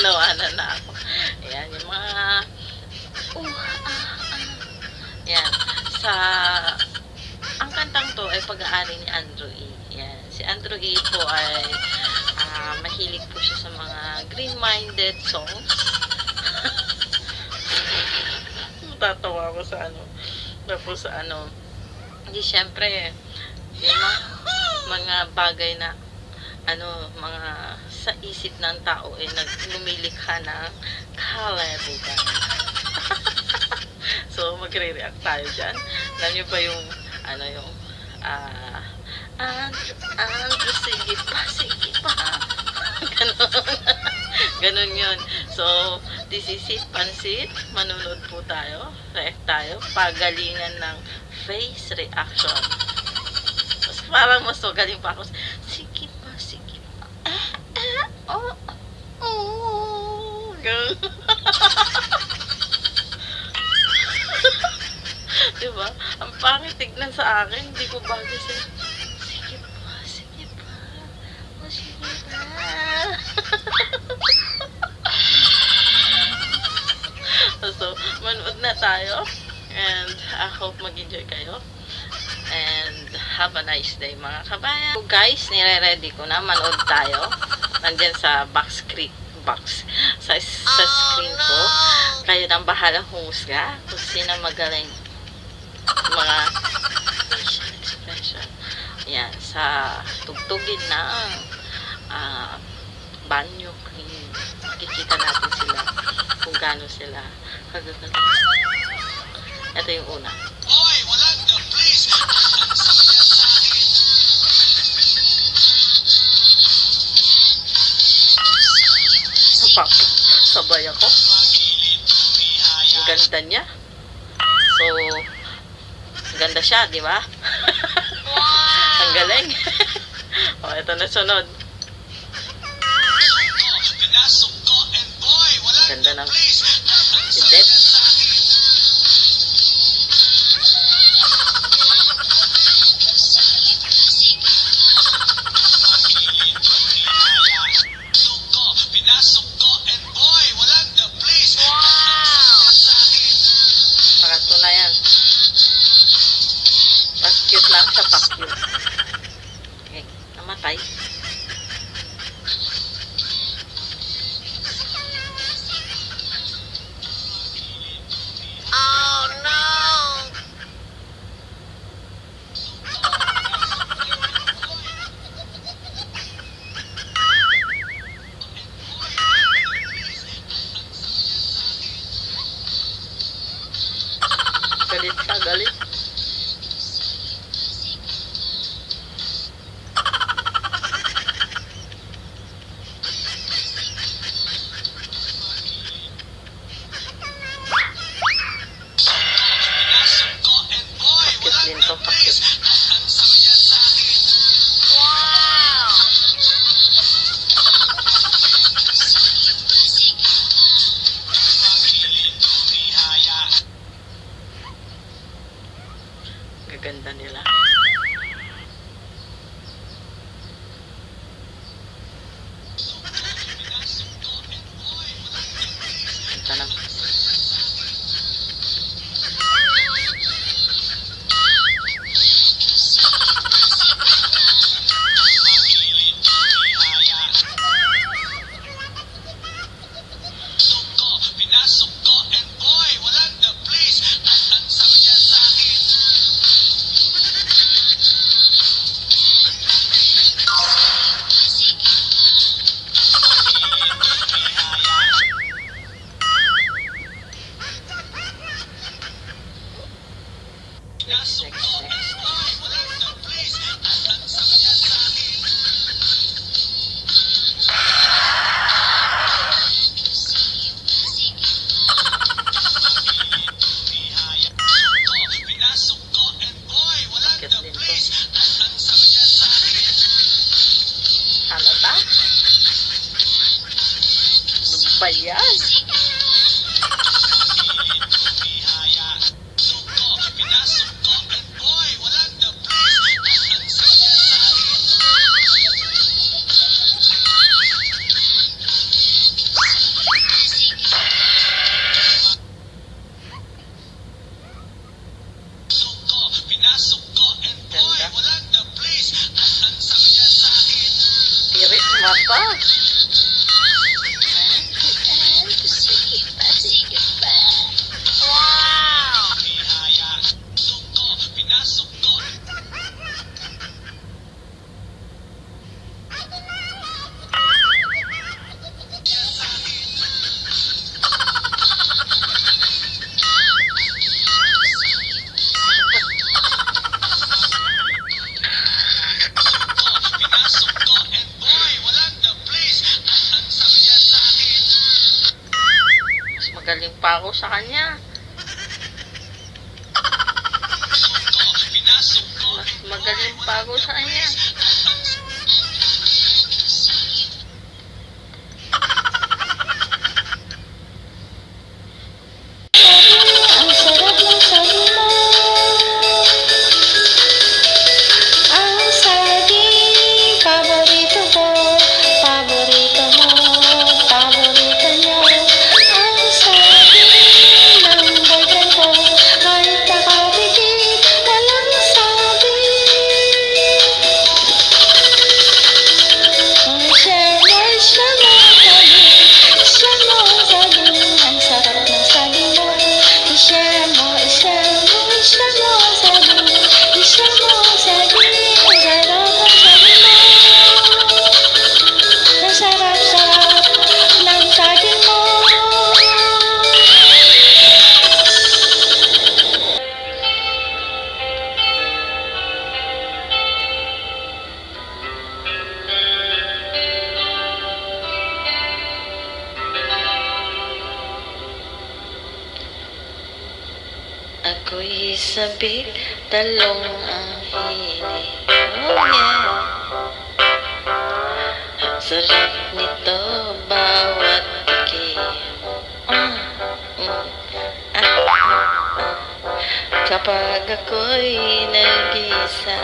Nawanan na ako. Ayan, yung mga uh, ah, ah. Yan. Sa ang kantang to ay pag-aari ni Andrew E. Yan. Si Andrew E po ay ah, mahilig po siya sa mga green-minded songs. Tatawa ko sa ano. Tapos sa ano. Hindi syempre yung mga, mga bagay na ano, mga sa isip ng tao eh naglumilikha ng kalabugan. so, magre-react tayo dyan. Alam niyo ba yung, ano yung, ah, Andrew, Andrew, sige pa, sige pa. Ganon. Ganon yun. So, this is it, Pansit. Manunod po tayo. React tayo. Pagalingan ng face reaction. Mas parang mas magaling pa ako. Sige. Ah, ah, oh, oh. Diba? Ang pangit tignan sa akin. Hindi ko bagay sa... Sige pa, sige pa. Oh, sige pa. so, manood na tayo. And I hope mag-enjoy kayo. And have a nice day mga kabayan. So guys, nire-ready ko na. Manood tayo. Nandyan sa box screen. Box. Sa, sa screen ko. Kayo nang bahala humusga kung sino magaling mga. Yan, sa tugtugin ng ah, banyo clean. Makikita natin sila kung gaano sila kagagaling. Ito yung una. Pap, sabay ako. Ang ganda niya. So, ganda siya, di ba? Ang galing. o, ito na sunod. Ganda ng si Deb. Magaling pa ako sa kanya. Mas magaling pa ako sa kanya. ako'y isabik talong ang hinig oh yeah ang sarap nito bawat tikim mm, mm, ah, ah, ah. kapag ako'y nag-isa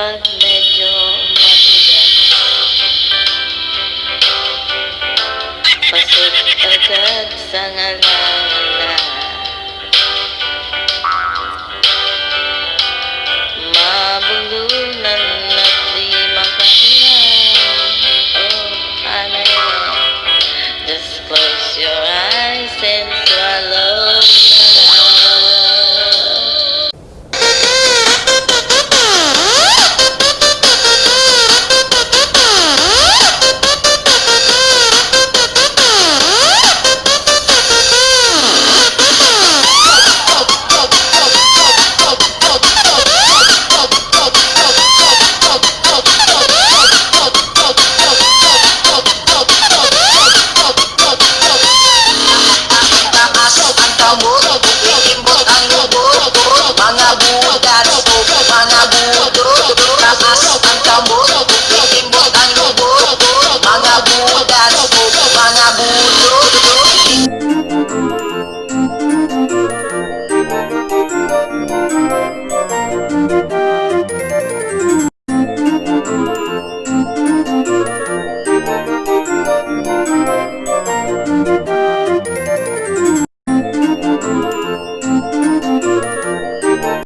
pag medyo matigas. Pasok agad sa ngalan. no.